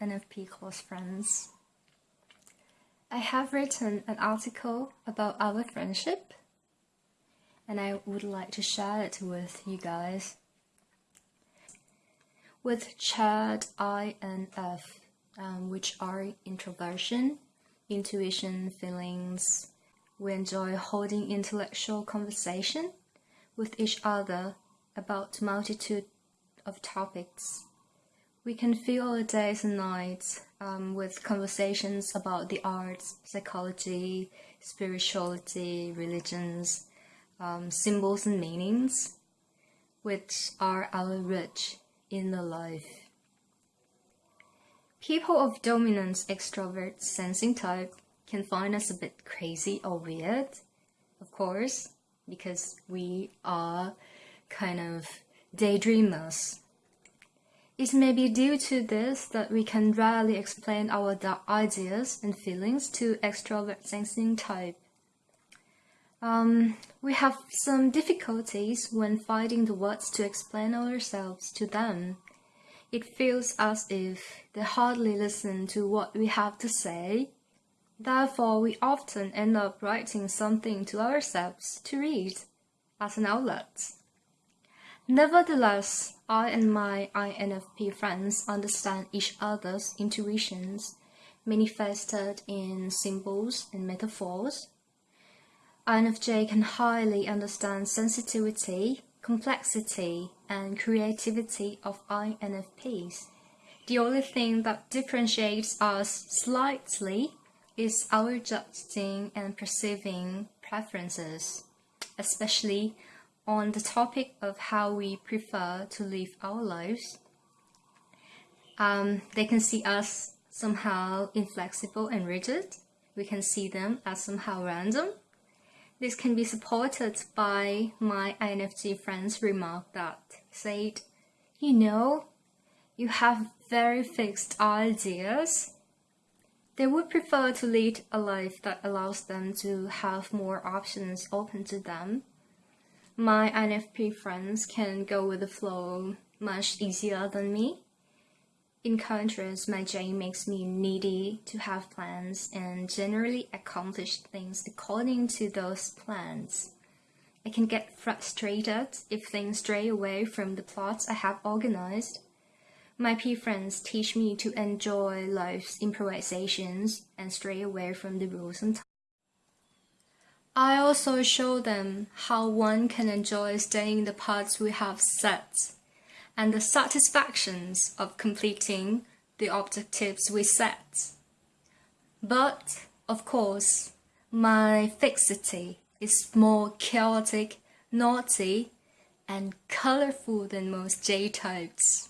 INFP close friends. I have written an article about our friendship and I would like to share it with you guys. With Chad I INF, um, which are introversion, intuition, feelings, we enjoy holding intellectual conversation with each other about multitude of topics. We can fill our days and nights um, with conversations about the arts, psychology, spirituality, religions, um, symbols and meanings, which are our rich inner life. People of dominant extrovert sensing type can find us a bit crazy or weird, of course, because we are kind of daydreamers. It may be due to this that we can rarely explain our ideas and feelings to extrovert sensing type. Um, we have some difficulties when finding the words to explain ourselves to them. It feels as if they hardly listen to what we have to say. Therefore, we often end up writing something to ourselves to read as an outlet. Nevertheless, I and my INFP friends understand each other's intuitions, manifested in symbols and metaphors. INFJ can highly understand sensitivity, complexity, and creativity of INFPs. The only thing that differentiates us slightly is our judging and perceiving preferences, especially on the topic of how we prefer to live our lives. Um, they can see us somehow inflexible and rigid. We can see them as somehow random. This can be supported by my INFJ friend's remark that said, you know, you have very fixed ideas. They would prefer to lead a life that allows them to have more options open to them my INFP friends can go with the flow much easier than me. In contrast, my J makes me needy to have plans and generally accomplish things according to those plans. I can get frustrated if things stray away from the plots I have organized. My P friends teach me to enjoy life's improvisations and stray away from the rules and I also show them how one can enjoy staying the parts we have set and the satisfactions of completing the objectives we set. But, of course, my fixity is more chaotic, naughty, and colorful than most J-types.